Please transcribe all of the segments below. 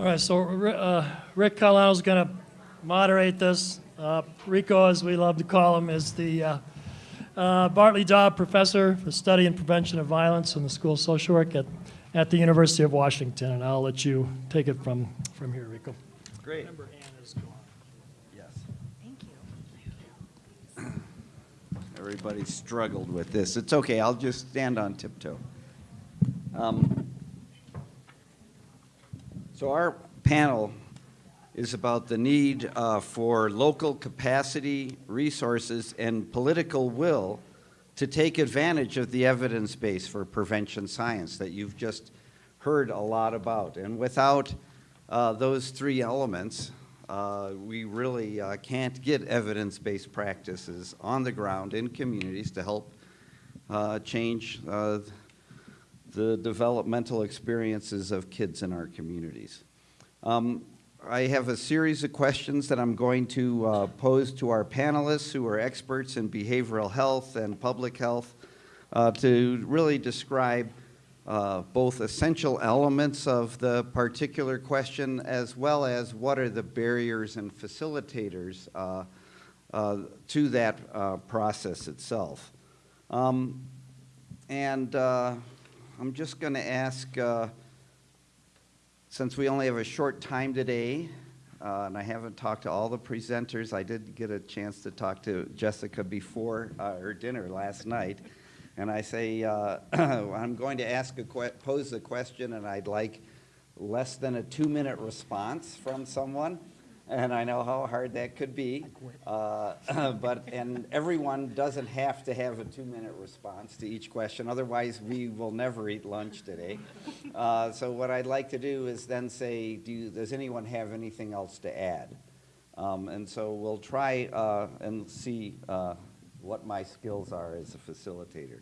All right, so Ri- uh, Rick Catalano's going to moderate this. Uh, Rico, as we love to call him, is the uh, uh, Bartley Dobb Professor for Study and Prevention of Violence in the School of Social Work at, at the University of Washington, and I'll let you take it from, from here, Rico. Great. Remember, Ann is gone. Yes. Thank you. Everybody struggled with this. It's okay, I'll just stand on tiptoe. Um, So our panel is about the need uh, for local capacity, resources, and political will to take advantage of the evidence base for prevention science that you've just heard a lot about. And without uh, those three elements, uh, we really uh, can't get evidence-based practices on the ground in communities to help uh, change uh, the developmental experiences of kids in our communities. Um, I have a series of questions that I'm going to uh, pose to our panelists who are experts in behavioral health and public health uh, to really describe uh, both essential elements of the particular question as well as what are the barriers and facilitators uh, uh, to that uh, process itself. Um, and I'm just going to ask, uh, since we only have a short time today, uh, and I haven't talked to all the presenters, I did get a chance to talk to Jessica before uh, her dinner last night. And I say, uh, I'm going to ask a pose a question, and I'd like less than a two-minute response from someone. And I know how hard that could be. Uh, But, and everyone doesn't have to have a two-minute response to each question, otherwise we will never eat lunch today. Uh, So what I'd like to do is then say, do, you- does anyone have anything else to add? Um, And so we'll try uh, and see uh, what my skills are as a facilitator.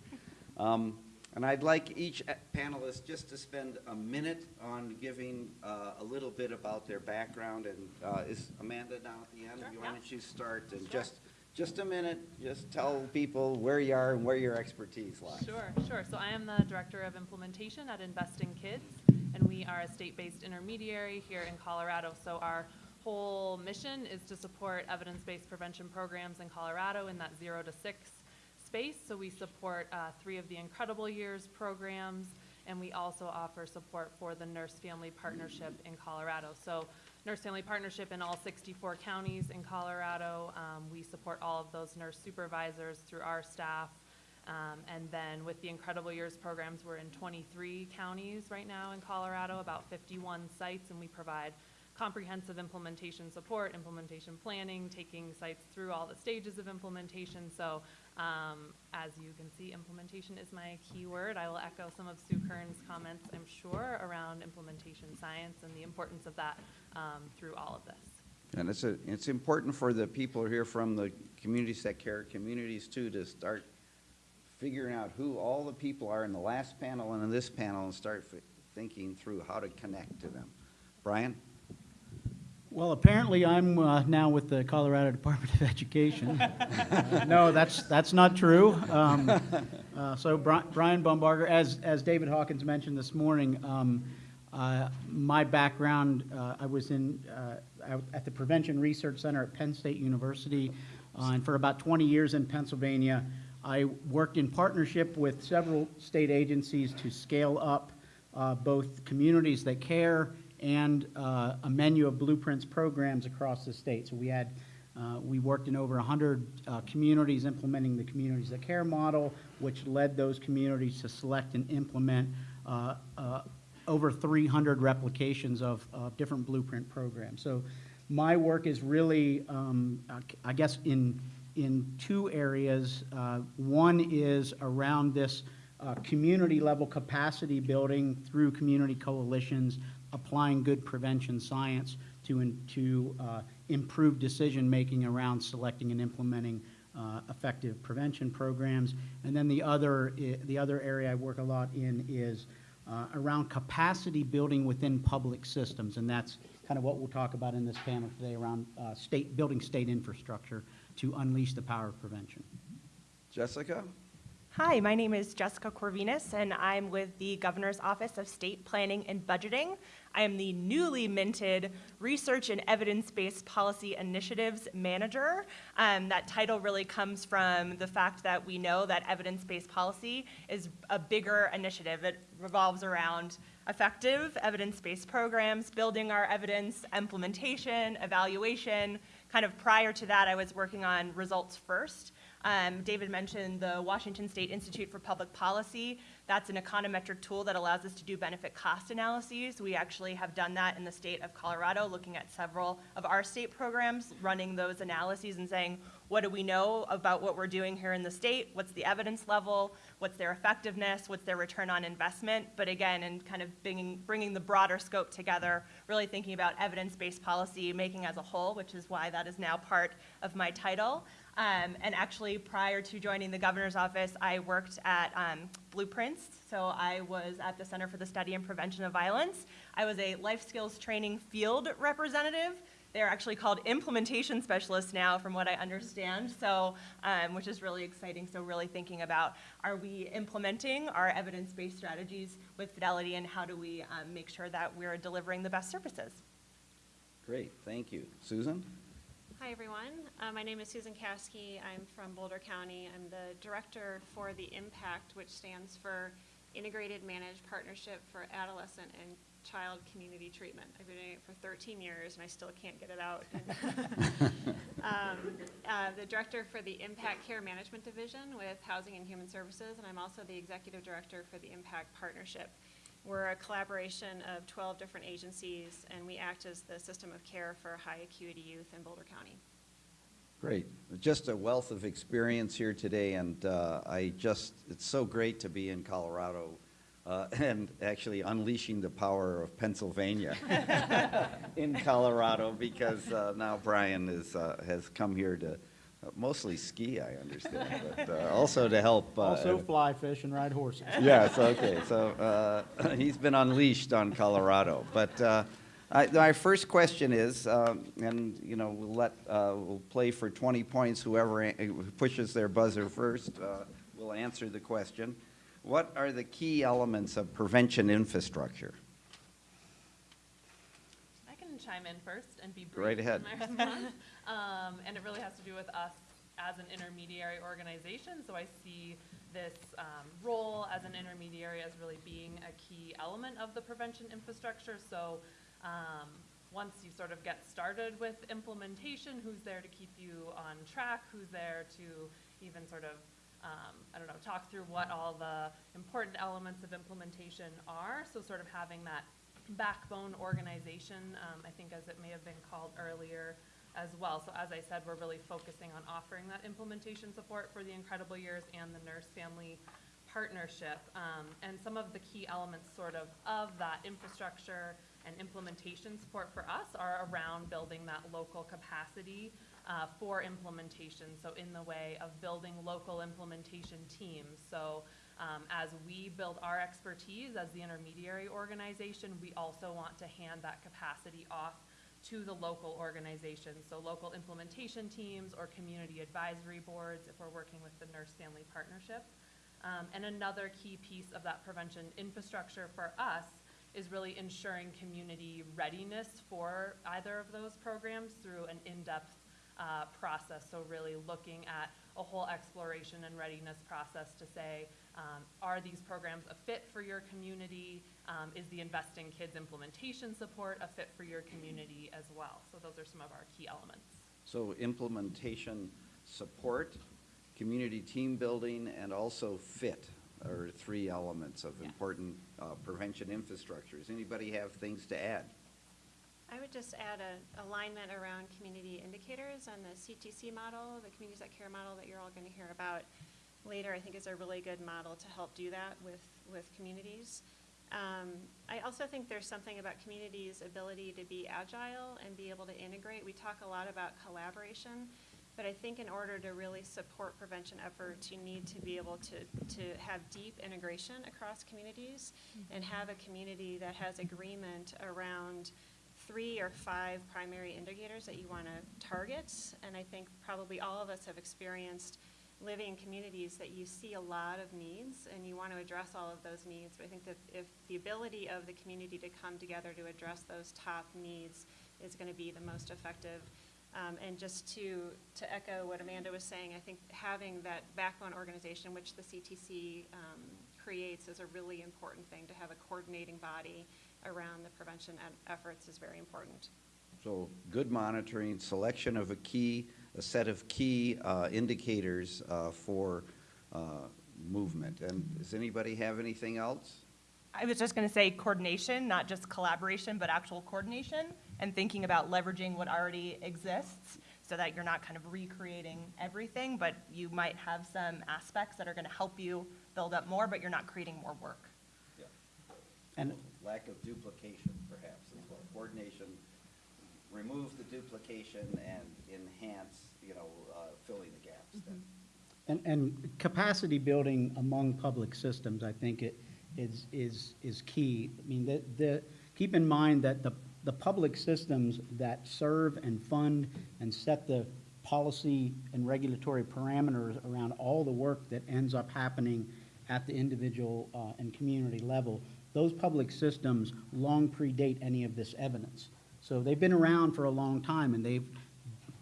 Um, And I'd like each panelist just to spend a minute on giving uh, a little bit about their background. And uh, is Amanda down at the end? Sure, Why yeah. don't you start and just, just a minute, just tell people where you are and where your expertise lies. Sure, sure. So I am the Director of Implementation at Invest in Kids, and we are a state-based intermediary here in Colorado. So our whole mission is to support evidence-based prevention programs in Colorado in that zero to six space. So we support uh, three of the Incredible Years programs, and we also offer support for the Nurse Family Partnership in Colorado. So Nurse Family Partnership in all 64 counties in Colorado. Um, We support all of those nurse supervisors through our staff. Um, And then with the Incredible Years programs, we're in 23 counties right now in Colorado, about 51 sites, and we provide comprehensive implementation support, implementation planning, taking sites through all the stages of implementation. So um, as you can see, implementation is my key word. I will echo some of Sue Kerns' comments, I'm sure, around implementation science and the importance of that um, through all of this. And it's, a, it's important for the people here from the communities that care communities too to start figuring out who all the people are in the last panel and in this panel and start thinking through how to connect to them. Brian? Well, apparently I'm uh, now with the Colorado Department of Education. No, that's, that's not true. Um, uh, So Bri- Brian Bumbarger, as, as David Hawkins mentioned this morning, um, uh, my background, uh, I was in, uh, at the Prevention Research Center at Penn State University, uh, and for about 20 years in Pennsylvania. I worked in partnership with several state agencies to scale up both communities that care and uh, a menu of blueprints programs across the state. So we had, uh, we worked in over 100 uh, communities implementing the Communities That Care model, which led those communities to select and implement uh, uh, over 300 replications of, different blueprint programs. So my work is really, um, I guess, in, in two areas. Uh, One is around this uh, community-level capacity building through community coalitions, applying good prevention science to, in- to uh, improve decision-making around selecting and implementing uh, effective prevention programs. And then the other, the other area I work a lot in is uh, around capacity building within public systems. And that's kind of what we'll talk about in this panel today around uh, state, building state infrastructure to unleash the power of prevention. Jessica? Hi, my name is Jessica Corvinus, and I'm with the Governor's Office of State Planning and Budgeting. I am the newly minted Research and Evidence-Based Policy Initiatives Manager. Um, that title really comes from the fact that we know that evidence-based policy is a bigger initiative. It revolves around effective evidence-based programs, building our evidence, implementation, evaluation. Kind of prior to that, I was working on results first. Um, David mentioned the Washington State Institute for Public Policy. That's an econometric tool that allows us to do benefit cost analyses. We actually have done that in the state of Colorado, looking at several of our state programs, running those analyses and saying, what do we know about what we're doing here in the state? What's the evidence level? What's their effectiveness? What's their return on investment? But again, and kind of bringing, bringing the broader scope together, really thinking about evidence-based policy making as a whole, which is why that is now part of my title. Um, and actually, prior to joining the governor's office, I worked at um, Blueprints. So I was at the Center for the Study and Prevention of Violence. I was a life skills training field representative. They're actually called implementation specialists now, from what I understand. So, um, which is really exciting. So, really thinking about are we implementing our evidence-based strategies with fidelity, and how do we um, make sure that we're delivering the best services? Great, thank you. Susan? Hi, everyone. Uh, my name is Susan Caskey. I'm from Boulder County. I'm the director for the IMPACT, which stands for Integrated Managed Partnership for Adolescent and Child Community Treatment. I've been doing it for 13 years, and I still can't get it out. um, uh, the director for the Impact Care Management Division with Housing and Human Services, and I'm also the executive director for the Impact Partnership. We're a collaboration of 12 different agencies, and we act as the system of care for high acuity youth in Boulder County. Great. Just a wealth of experience here today, and uh, I just, it's so great to be in Colorado uh, and actually unleashing the power of Pennsylvania in Colorado because uh, now Brian is, uh, has come here to mostly ski, I understand, but uh, also to help. uh, Also fly fish and ride horses. Yes, okay, so uh, he's been unleashed on Colorado. But uh, I- my first question is, um, and, you know, we'll let, uh, we'll play for 20 points, whoever pushes their buzzer first uh, will answer the question. What are the key elements of prevention infrastructure? I can chime in first and be brief. Right ahead. in my response. Um, and it really has to do with us as an intermediary organization. So I see this um, role as an intermediary as really being a key element of the prevention infrastructure. So um, once you sort of get started with implementation, who's there to keep you on track? Who's there to even sort of um, I don't know, talk through what all the important elements of implementation are. So sort of having that backbone organization, um, I think as it may have been called earlier as well. So as I said, we're really focusing on offering that implementation support for the Incredible Years and the Nurse Family Partnership. Um, and some of the key elements sort of of that infrastructure and implementation support for us are around building that local capacity uh, for implementation. So in the way of building local implementation teams. So um, as we build our expertise as the intermediary organization, we also want to hand that capacity off to the local organizations. So local implementation teams or community advisory boards if we're working with the Nurse Family Partnership. Um, and another key piece of that prevention infrastructure for us is really ensuring community readiness for either of those programs through an in-depth uh, process. So really looking at a whole exploration and readiness process to say, um, are these programs a fit for your community? Um, is the Invest in Kids implementation support a fit for your community as well? So those are some of our key elements. So implementation support, community team building, and also fit are three elements of Yeah. important uh, prevention infrastructures. Anybody have things to add? I would just add a alignment around community indicators and the CTC model, the Communities That Care model that you're all going to hear about later, I think is a really good model to help do that with, with communities. Um, I also think there's something about communities' ability to be agile and be able to integrate. We talk a lot about collaboration, but I think in order to really support prevention efforts, you need to be able to, to have deep integration across communities and have a community that has agreement around three or five primary indicators that you want to target. And I think probably all of us have experienced living in communities that you see a lot of needs and you want to address all of those needs. But I think that if the ability of the community to come together to address those top needs is going to be the most effective. Um, and just to, to echo what Amanda was saying, I think having that backbone organization, which the CTC um, creates, is a really important thing. To have a coordinating body around the prevention efforts is very important. So good monitoring, selection of a key, a set of key uh, indicators uh, for uh, movement. And does anybody have anything else? I was just going to say coordination, not just collaboration, but actual coordination, and thinking about leveraging what already exists so that you're not kind of recreating everything, but you might have some aspects that are going to help you build up more, but you're not creating more work. Yeah. And Lack of duplication, perhaps, as well. Coordination, remove the duplication and enhance, you know, uh, filling the gaps then. And, and capacity building among public systems, I think it is, is, is key. I mean, the, the, keep in mind that the, the public systems that serve and fund and set the policy and regulatory parameters around all the work that ends up happening at the individual uh, and community level, those public systems long predate any of this evidence. So they've been around for a long time, and they've,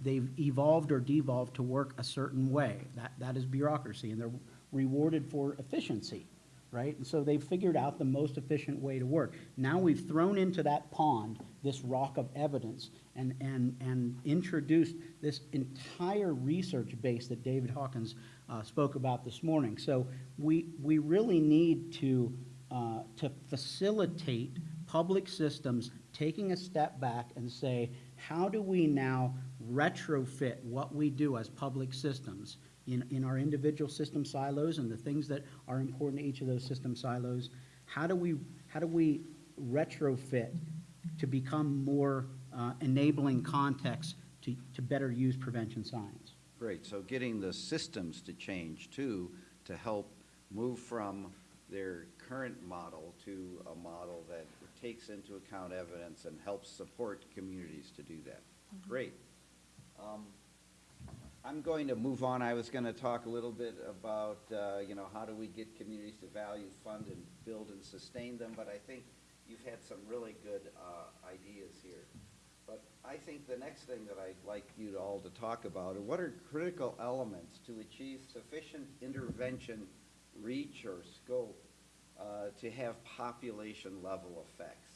they've evolved or devolved to work a certain way. That, that is bureaucracy, and they're rewarded for efficiency, right? And so they've figured out the most efficient way to work. Now we've thrown into that pond this rock of evidence and, and, and introduced this entire research base that David Hawkins uh, spoke about this morning. So we, we really need to, uh, to facilitate public systems taking a step back and say, how do we now retrofit what we do as public systems in, in our individual system silos and the things that are important to each of those system silos? How do we, how do we retrofit to become more uh, enabling context to, to better use prevention science? Great, so getting the systems to change too, to help move from their current model to a model that takes into account evidence and helps support communities to do that. Great. Um, I'm going to move on. I was going to talk a little bit about, uh, you know, how do we get communities to value, fund, and build and sustain them, but I think you've had some really good uh, ideas here. But I think the next thing that I'd like you to all to talk about are what are critical elements to achieve sufficient intervention reach or scope uh, to have population level effects.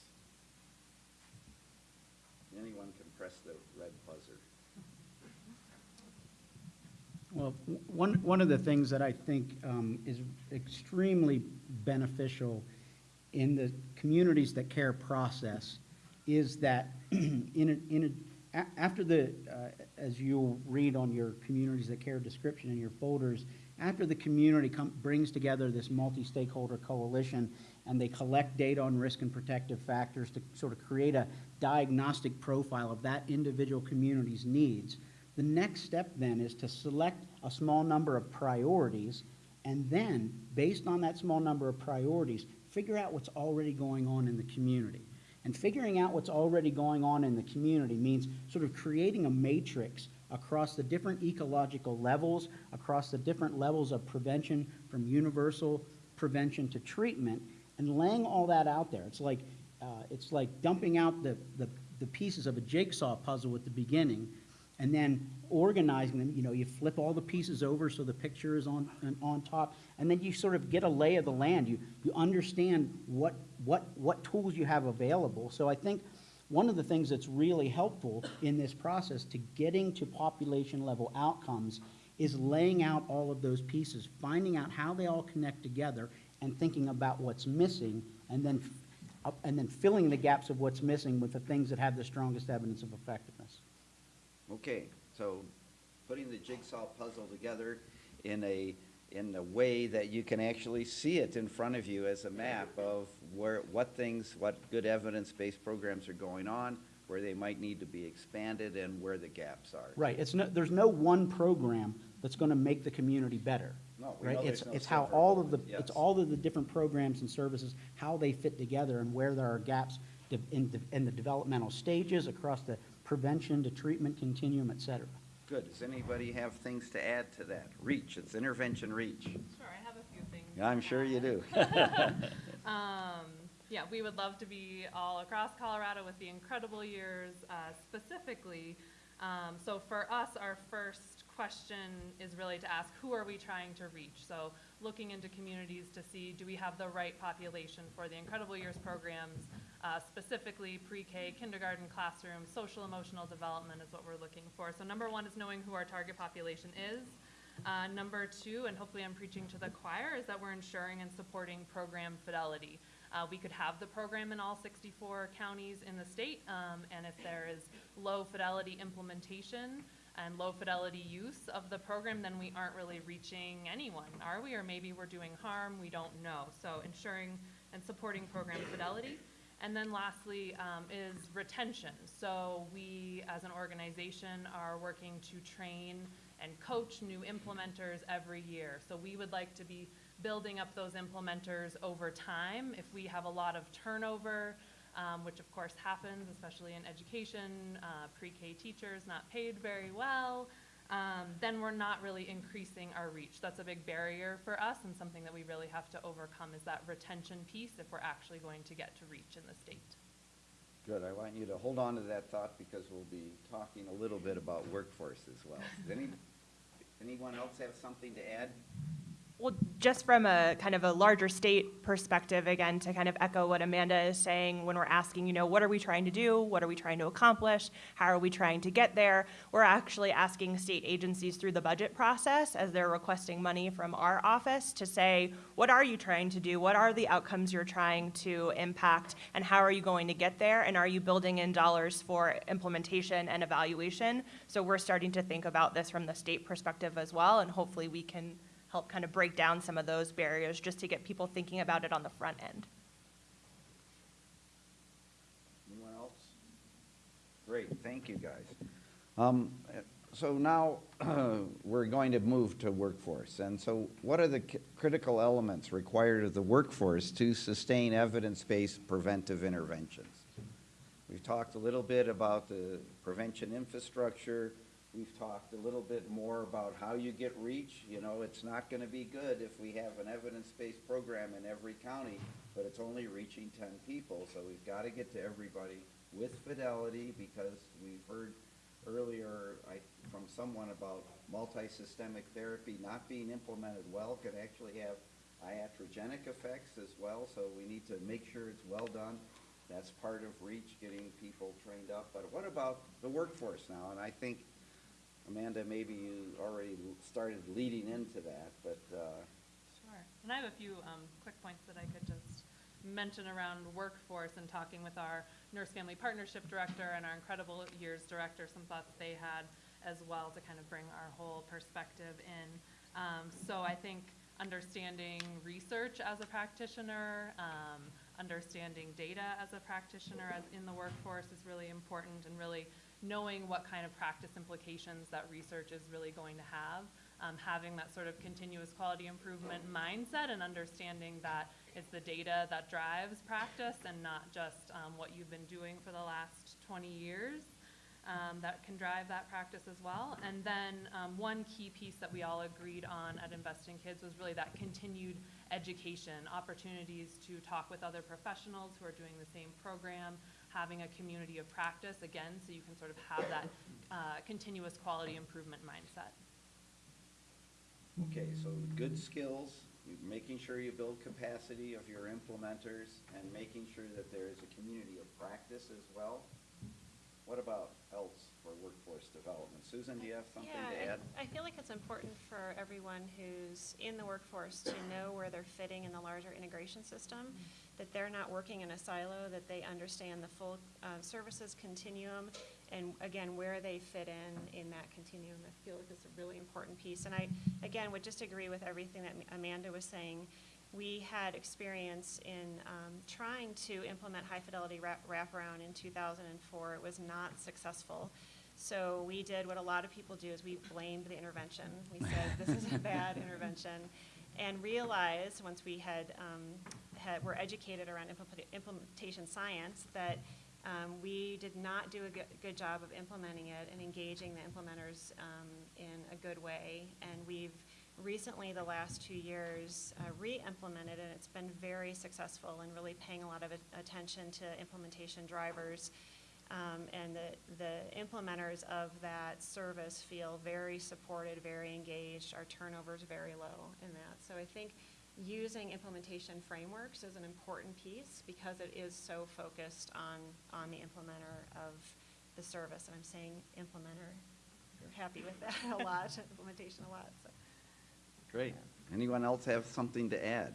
Anyone can press the red buzzer. Well, one, one of the things that I think um, is extremely beneficial in the communities that care process is that in a, in a, after the, uh, as you'll read on your communities that care description in your folders, after the community brings together this multi-stakeholder coalition and they collect data on risk and protective factors to sort of create a diagnostic profile of that individual community's needs, the next step then is to select a small number of priorities and then, based on that small number of priorities, figure out what's already going on in the community. And figuring out what's already going on in the community means sort of creating a matrix across the different ecological levels, across the different levels of prevention from universal prevention to treatment, and laying all that out there. It's like, uh, it's like dumping out the, the, the pieces of a jigsaw puzzle at the beginning and then organizing them, you know, you flip all the pieces over so the picture is on, on- top, and then you sort of get a lay of the land. You, you understand what, what, what tools you have available. So I think one of the things that's really helpful in this process to getting to population level outcomes is laying out all of those pieces, finding out how they all connect together, and thinking about what's missing, and then, and then filling the gaps of what's missing with the things that have the strongest evidence of effectiveness. Okay, so putting the jigsaw puzzle together in a, in a way that you can actually see it in front of you as a map of where, what things, what good evidence-based programs are going on, where they might need to be expanded, and where the gaps are. Right, it's no, there's no one program that's gonna make the community better. No, right? It's, no it's how all of the, it's all of the different programs and services, how they fit together and where there are gaps in, in the developmental stages across the prevention to treatment continuum, et cetera. Good. Does anybody have things to add to that? Reach, it's intervention reach. Sure, I have a few things. Yeah, I'm sure you do. Um, yeah, we would love to be all across Colorado with the incredible years uh, specifically. Um, so for us, our first question is really to ask who are we trying to reach? So looking into communities to see do we have the right population for the incredible years programs, uh, specifically pre-K, kindergarten, classroom, social emotional development is what we're looking for. So number one is knowing who our target population is. Uh, number two, and hopefully I'm preaching to the choir, is that we're ensuring and supporting program fidelity. Uh, we could have the program in all 64 counties in the state, um, and if there is low fidelity implementation and low fidelity use of the program, then we aren't really reaching anyone, are we? Or maybe we're doing harm, we don't know. So ensuring and supporting program fidelity. And then lastly um, is retention. So we, as an organization, are working to train and coach new implementers every year. So we would like to be building up those implementers over time. If we have a lot of turnover, um, which of course happens, especially in education, uh, pre-K teachers not paid very well, um, then we're not really increasing our reach. That's a big barrier for us and something that we really have to overcome is that retention piece if we're actually going to get to reach in the state. Good. I want you to hold on to that thought because we'll be talking a little bit about workforce as well. Does any, anyone else have something to add? Well, just from a kind of a larger state perspective, again, to kind of echo what Amanda is saying, when we're asking, you know, what are we trying to do? What are we trying to accomplish? How are we trying to get there? We're actually asking state agencies through the budget process as they're requesting money from our office to say, what are you trying to do? What are the outcomes you're trying to impact? And how are you going to get there? And are you building in dollars for implementation and evaluation? So we're starting to think about this from the state perspective as well, and hopefully we can help kind of break down some of those barriers just to get people thinking about it on the front end. Anyone else? Great, thank you, guys. Um, So now, we're going to move to workforce. And so what are the critical elements required of the workforce to sustain evidence-based preventive interventions? We've talked a little bit about the prevention infrastructure. We've talked a little bit more about how you get reach. You know, it's not gonna be good if we have an evidence-based program in every county, but it's only reaching ten people. So we've gotta get to everybody with fidelity, because we've heard earlier, I, from someone about multi-systemic therapy not being implemented well could actually have iatrogenic effects as well, so we need to make sure it's well done. That's part of REACH, getting people trained up. But what about the workforce now? And I think, Amanda, maybe you already started leading into that, but, uh, Sure. And I have a few um, quick points that I could just mention around workforce and talking with our Nurse Family Partnership Director and our Incredible Years Director, some thoughts they had as well to kind of bring our whole perspective in. Um, So I think understanding research as a practitioner, um, understanding data as a practitioner as in the workforce is really important and really knowing what kind of practice implications that research is really going to have um, having that sort of continuous quality improvement mindset and understanding that it's the data that drives practice and not just um, what you've been doing for the last 20 years um, that can drive that practice as well. And then um, one key piece that we all agreed on at Invest in Kids was really that continued education, opportunities to talk with other professionals who are doing the same program, having a community of practice, again, so you can sort of have that uh, continuous quality improvement mindset. okay, so good skills, making sure you build capacity of your implementers, and making sure that there is a community of practice as well. What about else development? Susan, do you have something to Yeah, add? I, I feel like it's important for everyone who's in the workforce to know where they're fitting in the larger integration system, that they're not working in a silo, that they understand the full uh, services continuum, and again, where they fit in, in that continuum. I feel like it's a really important piece. And I, again, would just agree with everything that Amanda was saying. We had experience in um, trying to implement high-fidelity wrap- wraparound in 2004. It was not successful. So we did what a lot of people do, is we blamed the intervention. We said, this is a bad intervention. And realized, once we had, um, had, were educated around implement- implementation science, that Um, we did not do a good, good job of implementing it and engaging the implementers um, in a good way. And we've recently, the last two years, uh, re-implemented and It's been very successful and really paying a lot of attention to implementation drivers. Um, and the, the implementers of that service feel very supported, very engaged. Our turnover is very low in that. So I think using implementation frameworks is an important piece because it is so focused on, on the implementer of the service. And I'm saying implementer, you're happy with that a lot, implementation a lot, so. Great. Anyone else have something to add?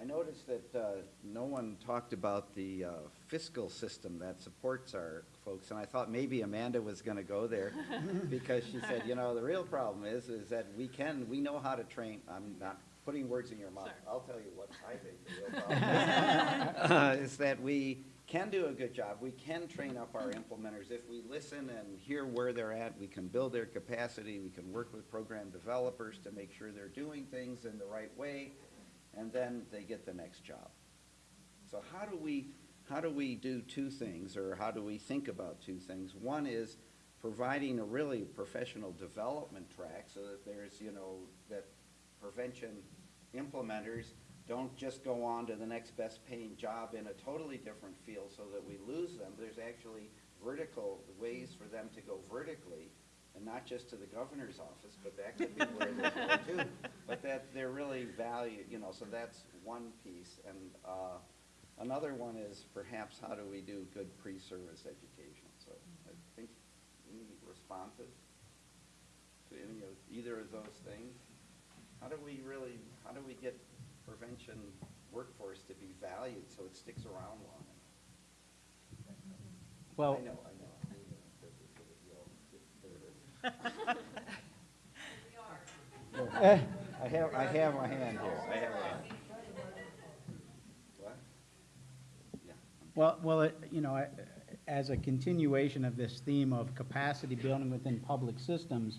I noticed that uh, no one talked about the uh, fiscal system that supports our folks, and I thought maybe Amanda was going to go there because she said, you know, the real problem is, is that we can, we know how to train, I'm not putting words in your mouth. Sure. I'll tell you what I think the real problem is. Uh, Is that we can do a good job. We can train up our implementers. If we listen and hear where they're at, we can build their capacity. We can work with program developers to make sure they're doing things in the right way, and then they get the next job. So how do we, how do we do two things, or how do we think about two things? One is providing a really professional development track so that there's, you know, that prevention implementers don't just go on to the next best paying job in a totally different field so that we lose them. There's actually vertical ways for them to go vertically, and not just to the governor's office, but that could be where they go too. But that they're really valued, you know, so that's one piece. And uh, another one is perhaps how do we do good pre-service education? So I think any responses to any of, either of those things? How do we really, how do we get prevention workforce to be valued so it sticks around long enough? Well, I know, I There. I have, I have my hand here, I have my hand. What? Yeah. Well, well, it- you know, I- as a continuation of this theme of capacity building within public systems,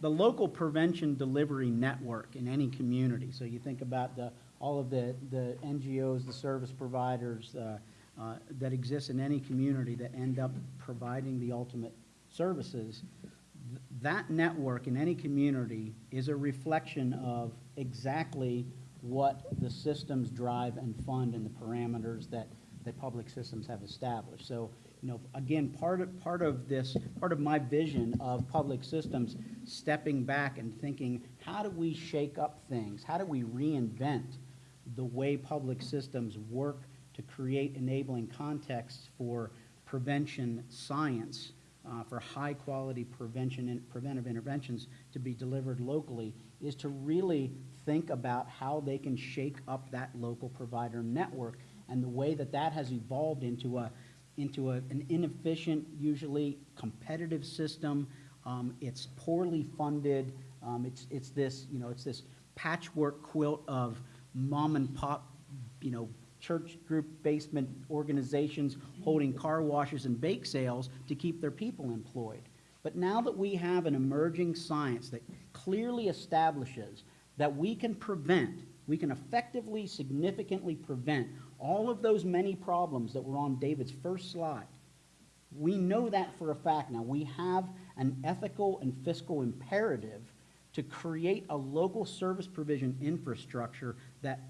the local prevention delivery network in any community, so you think about the, all of the, the NGOs, the service providers uh, uh, that exist in any community that end up providing the ultimate services, that network in any community is a reflection of exactly what the systems drive and fund and the parameters that, that public systems have established. So, you know, again, part of, part of this, part of my vision of public systems, stepping back and thinking, how do we shake up things? How do we reinvent the way public systems work to create enabling contexts for prevention science, uh, for high-quality prevention and preventive interventions to be delivered locally, is to really think about how they can shake up that local provider network and the way that that has evolved into a, into a, an inefficient, usually competitive system. Um, it's poorly funded. Um, it's, it's this, you know, it's this patchwork quilt of mom and pop, you know, church group basement organizations holding car washes and bake sales to keep their people employed. But now that we have an emerging science that clearly establishes that we can prevent, we can effectively, significantly prevent all of those many problems that were on David's first slide. We know that for a fact now. We have an ethical and fiscal imperative to create a local service provision infrastructure that,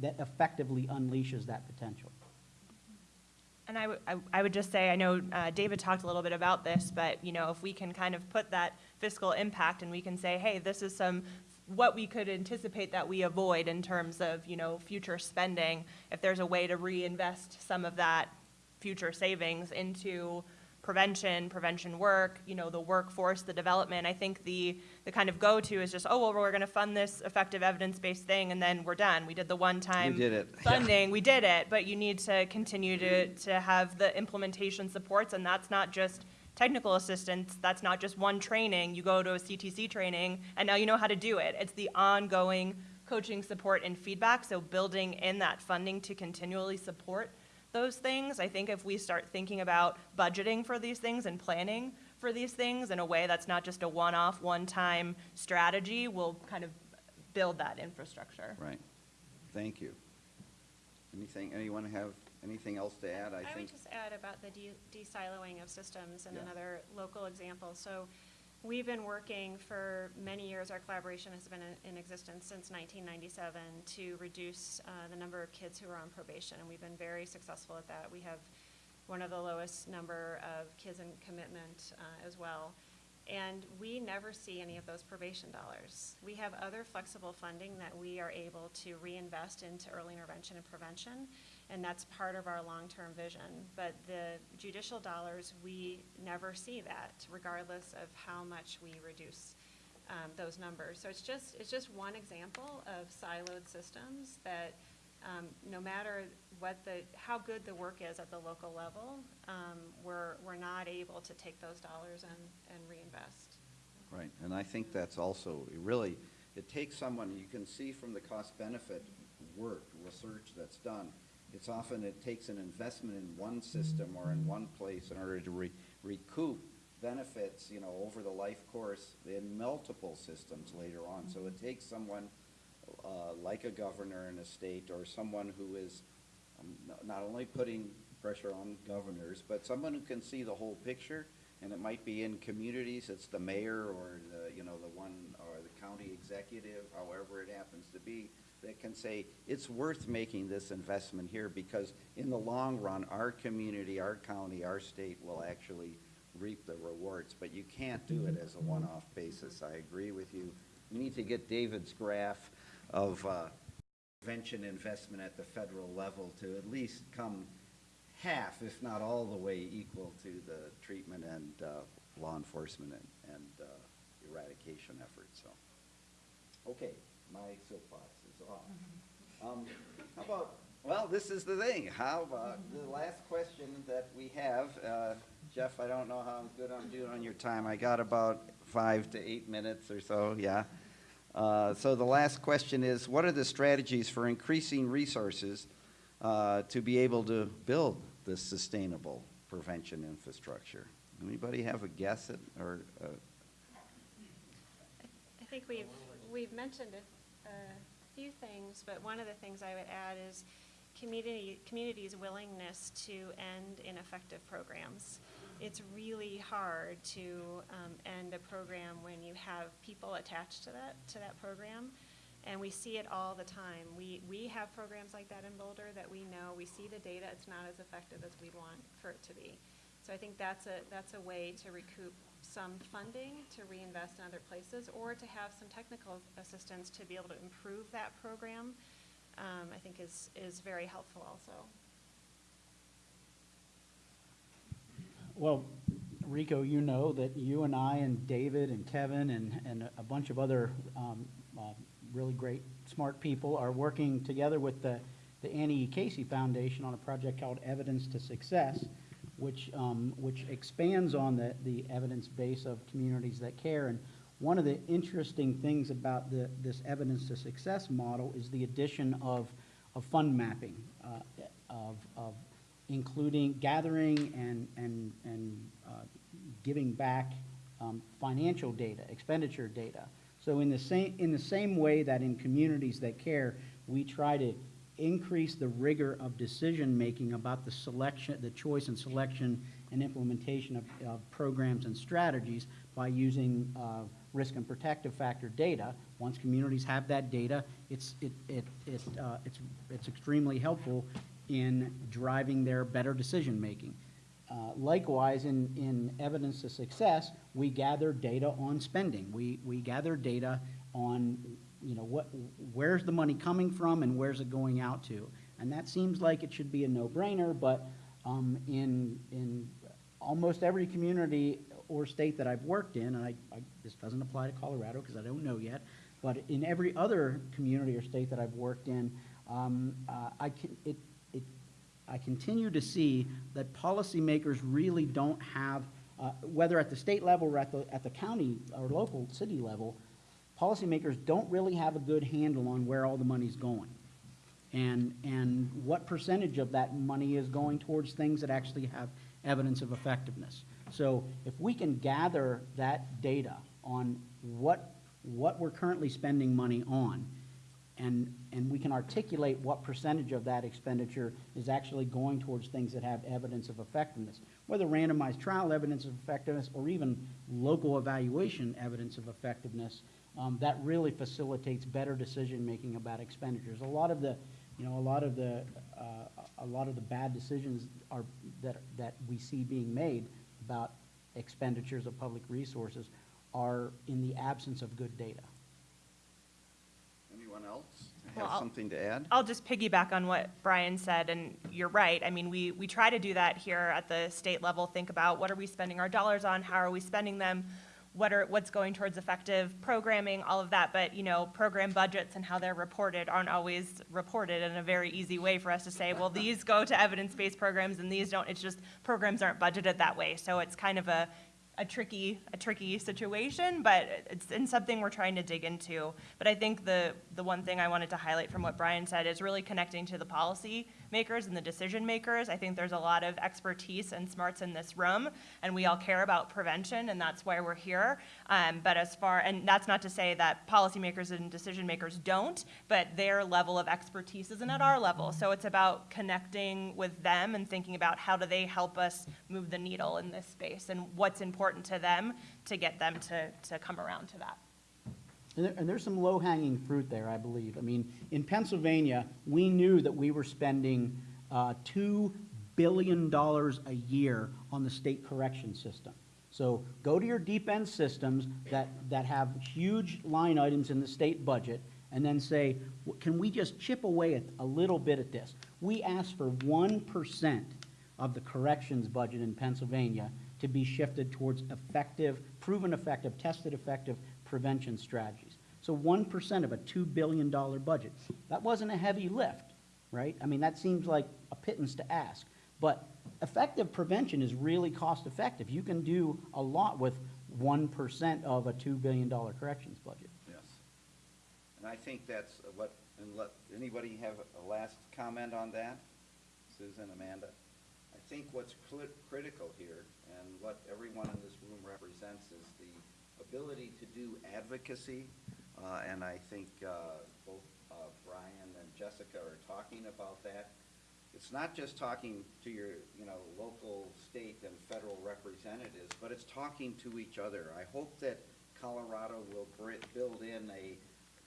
that effectively unleashes that potential. And I I would just say, I know uh, David talked a little bit about this, but, you know, if we can kind of put that fiscal impact and we can say, hey, this is some, what we could anticipate that we avoid in terms of, you know, future spending, if there's a way to reinvest some of that future savings into prevention, prevention work, you know, the workforce, the development, I think the, the kind of go-to is just, oh, well, we're gonna fund this effective evidence-based thing and then we're done. We did the one-time it. Yeah. funding, we did it, but you need to continue to, to have the implementation supports, and that's not just technical assistance, that's not just one training, you go to a CTC training, and now you know how to do it. It's the ongoing coaching support and feedback, so building in that funding to continually support those things. I think if we start thinking about budgeting for these things and planning for these things in a way that's not just a one-off, one-time strategy, we'll kind of build that infrastructure. Right. Thank you. Anything, anyone have anything else to add? I I would think, just add about the de- de-siloing of systems and Yeah. another local example. So we've been working for many years, our collaboration has been in- in existence since 1997 to reduce uh, the number of kids who are on probation, and we've been very successful at that. We have one of the lowest number of kids in commitment uh, as well. And we never see any of those probation dollars. We have other flexible funding that we are able to reinvest into early intervention and prevention, and that's part of our long-term vision. But the judicial dollars, we never see that regardless of how much we reduce um, those numbers. So it's just, it's just one example of siloed systems that um, no matter what the, how good the work is at the local level, um, we're, we're not able to take those dollars and, and reinvest. right, and I think that's also, really, it takes someone, you can see from the cost-benefit work, research that's done, it's often, it takes an investment in one system or in one place in order to re- recoup benefits, you know, over the life course in multiple systems later on. So it takes someone uh, like a governor in a state or someone who is um, not only putting pressure on governors, but someone who can see the whole picture. And it might be in communities, it's the mayor or the, you know, the one, or the county executive, however it happens to be, that can say, it's worth making this investment here because in the long run, our community, our county, our state will actually reap the rewards. But you can't do it as a one-off basis. I agree with you. We need to get David's graph of uh, prevention investment at the federal level to at least come half, if not all the way equal to the treatment and uh, law enforcement and, and uh, eradication efforts, so. Okay, my soapbox Um, How about, well, this is the thing, how about the last question that we have? uh, Jeff, I don't know how good I'm doing on your time. I got about five to eight minutes or so, yeah. Uh, So the last question is, what are the strategies for increasing resources uh, to be able to build this sustainable prevention infrastructure? Anybody have a guess at, or, uh, I think we've, we've mentioned it a few things, but one of the things I would add is community, community's willingness to end ineffective programs. It's really hard to um, end a program when you have people attached to that, to that program. And we see it all the time. We, we have programs like that in Boulder that we know, we see the data, it's not as effective as we'd want for it to be. So I think that's a, that's a way to recoup some funding to reinvest in other places or to have some technical assistance to be able to improve that program, um, I think is, is very helpful also. Well, Rico, you know that you and I and David and Kevin and, and a bunch of other um, uh, really great, smart people are working together with the, the Annie E. Casey Foundation on a project called Evidence to Success, which, um, which expands on the, the evidence base of communities that care. And one of the interesting things about the, this Evidence to Success model is the addition of, of fund mapping, uh, of, of including gathering and, and, and uh, giving back um, financial data, expenditure data. So in the same, in the same way that in communities that care, we try to increase the rigor of decision-making about the selection, the choice and selection and implementation of, of programs and strategies by using uh, risk and protective factor data. Once communities have that data, it's, it, it, it, uh, it's, it's extremely helpful in driving their better decision-making. Uh, Likewise, in, in evidence of success, we gather data on spending. We, we gather data on, you know, what, where's the money coming from and where's it going out to? And that seems like it should be a no-brainer, but um, in, in almost every community or state that I've worked in, and I, I, this doesn't apply to Colorado because I don't know yet, but in every other community or state that I've worked in, um, uh, I can, it, it, I continue to see that policymakers really don't have, uh, whether at the state level or at the, at the county or local city level, policymakers don't really have a good handle on where all the money's going. And, and what percentage of that money is going towards things that actually have evidence of effectiveness. So if we can gather that data on what, what we're currently spending money on, and, and we can articulate what percentage of that expenditure is actually going towards things that have evidence of effectiveness, whether randomized trial evidence of effectiveness or even local evaluation evidence of effectiveness, um, that really facilitates better decision-making about expenditures. A lot of the, you know, a lot of the, uh, a lot of the bad decisions are, that, that we see being made about expenditures of public resources are in the absence of good data. Anyone else have I'll- something to add? I'll just piggyback on what Brian said, and you're right. I mean, we, we try to do that here at the state level, think about what are we spending our dollars on, how are we spending them, what are, what's going towards effective programming, all of that, but, you know, program budgets and how they're reported aren't always reported in a very easy way for us to say, well, these go to evidence-based programs and these don't, it's just, programs aren't budgeted that way, so it's kind of a, a tricky, a tricky situation, but it's in something we're trying to dig into. But I think the, the one thing I wanted to highlight from what Brian said is really connecting to the policy makers and the decision makers. I think there's a lot of expertise and smarts in this room, and we all care about prevention, and that's why we're here. Um, but as far, and that's not to say that policymakers and decision makers don't, but their level of expertise isn't at our level. So it's about connecting with them and thinking about how do they help us move the needle in this space and what's important to them to get them to, to come around to that. And there, and there's some low-hanging fruit there, I believe. I mean, in Pennsylvania, we knew that we were spending uh, $2 billion a year on the state correction system. So go to your deep end systems that, that have huge line items in the state budget and then say, can we just chip away a little bit at this? We asked for 1% of the corrections budget in Pennsylvania to be shifted towards effective, proven effective, tested effective prevention strategies. So one percent of a two billion dollar budget. That wasn't a heavy lift, right? I mean, that seems like a pittance to ask. But effective prevention is really cost effective. You can do a lot with one percent of a two billion dollar corrections budget. Yes. And I think that's what, and let, anybody have a last comment on that? Susan, Amanda? Think what's critical here, and what everyone in this room represents, is the ability to do advocacy. Uh, and I think, uh, both, uh, Brian and Jessica are talking about that. It's not just talking to your, you know, local, state, and federal representatives, but it's talking to each other. I hope that Colorado will build in a,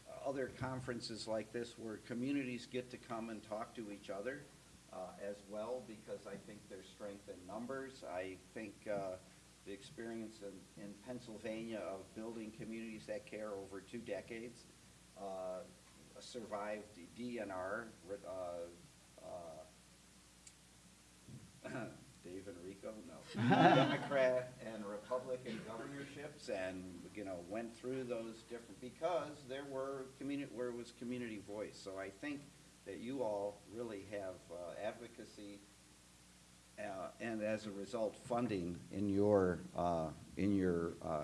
uh, other conferences like this where communities get to come and talk to each other uh, as well, because I think there's strength in numbers. I think uh, the experience in, in Pennsylvania of building communities that care over two decades uh, survived the DNR, uh, uh, Dave Enrico, no. Democrat and Republican governorships and, you know, went through those different, because there were community, where it was community voice. So I think that you all really have uh, advocacy uh, and as a result, funding in your, uh, in your uh,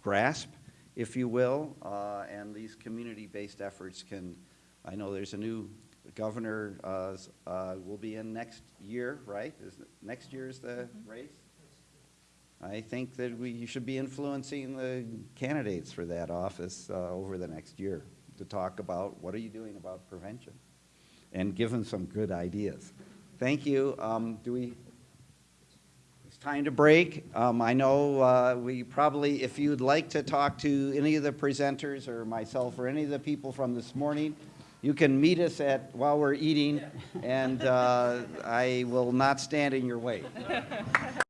grasp, if you will, uh, and these community-based efforts can, I know there's a new governor, uh, uh, will be in next year, right? Is, next year is the race? I think that we should be influencing the candidates for that office uh, over the next year to talk about what are you doing about prevention? And give them some good ideas. Thank you. Um, Do we, it's time to break. Um, I know uh, we probably, if you'd like to talk to any of the presenters or myself or any of the people from this morning, you can meet us at, while we're eating, and uh, I will not stand in your way.